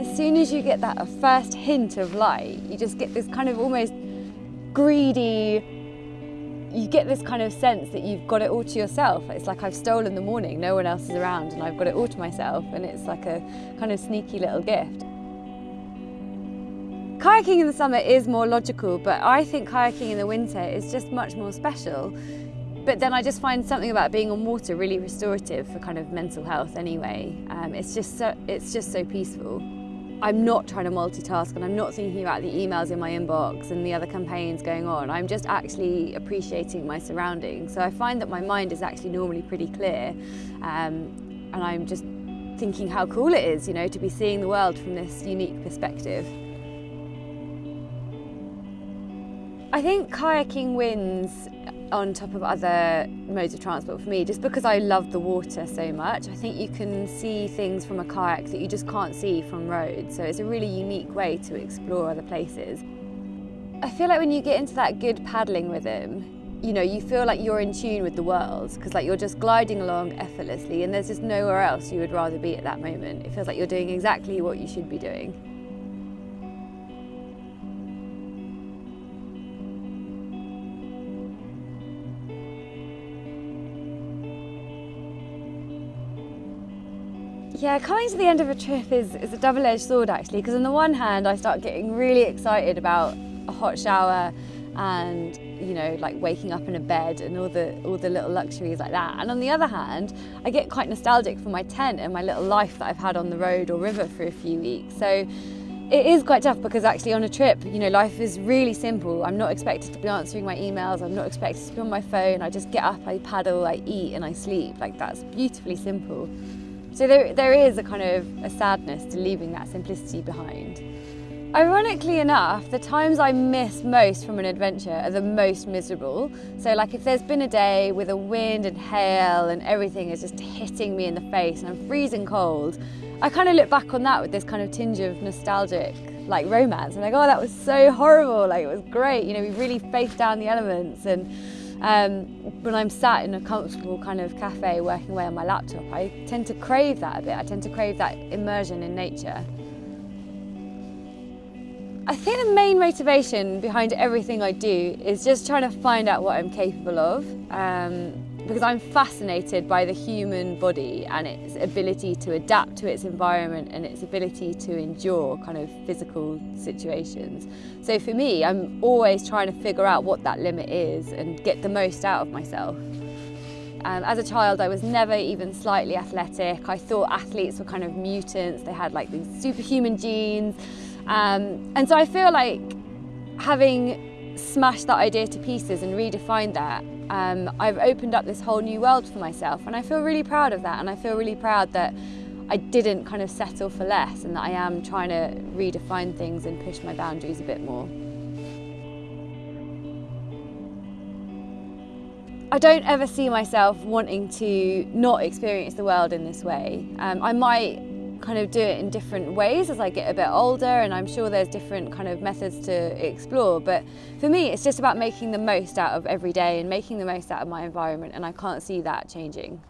As soon as you get that first hint of light, you just get this kind of almost greedy, you get this kind of sense that you've got it all to yourself. It's like I've stolen the morning, no one else is around and I've got it all to myself and it's like a kind of sneaky little gift. Kayaking in the summer is more logical, but I think kayaking in the winter is just much more special. But then I just find something about being on water really restorative for kind of mental health anyway. Um, it's, just so, it's just so peaceful. I'm not trying to multitask and I'm not thinking about the emails in my inbox and the other campaigns going on. I'm just actually appreciating my surroundings. So I find that my mind is actually normally pretty clear um, and I'm just thinking how cool it is, you know, to be seeing the world from this unique perspective. I think kayaking wins on top of other modes of transport for me just because I love the water so much. I think you can see things from a kayak that you just can't see from roads so it's a really unique way to explore other places. I feel like when you get into that good paddling rhythm you know, you feel like you're in tune with the world because like you're just gliding along effortlessly and there's just nowhere else you would rather be at that moment. It feels like you're doing exactly what you should be doing. Yeah, coming to the end of a trip is, is a double-edged sword actually, because on the one hand I start getting really excited about a hot shower and you know like waking up in a bed and all the all the little luxuries like that. And on the other hand I get quite nostalgic for my tent and my little life that I've had on the road or river for a few weeks. So it is quite tough because actually on a trip you know life is really simple. I'm not expected to be answering my emails. I'm not expected to be on my phone. I just get up I paddle I eat and I sleep. Like that's beautifully simple so there, there is a kind of a sadness to leaving that simplicity behind. Ironically enough, the times I miss most from an adventure are the most miserable. So like if there's been a day with a wind and hail and everything is just hitting me in the face and I'm freezing cold, I kind of look back on that with this kind of tinge of nostalgic like romance. I'm like, oh, that was so horrible. Like it was great. You know, we really faced down the elements and um, when I'm sat in a comfortable kind of cafe working away on my laptop, I tend to crave that a bit. I tend to crave that immersion in nature. I think the main motivation behind everything I do is just trying to find out what I'm capable of. Um, because I'm fascinated by the human body and its ability to adapt to its environment and its ability to endure kind of physical situations. So for me, I'm always trying to figure out what that limit is and get the most out of myself. Um, as a child, I was never even slightly athletic. I thought athletes were kind of mutants. They had like these superhuman genes. Um, and so I feel like having smashed that idea to pieces and redefined that um, I've opened up this whole new world for myself and I feel really proud of that and I feel really proud that I didn't kind of settle for less and that I am trying to redefine things and push my boundaries a bit more. I don't ever see myself wanting to not experience the world in this way. Um, I might kind of do it in different ways as I get a bit older and I'm sure there's different kind of methods to explore but for me it's just about making the most out of every day and making the most out of my environment and I can't see that changing.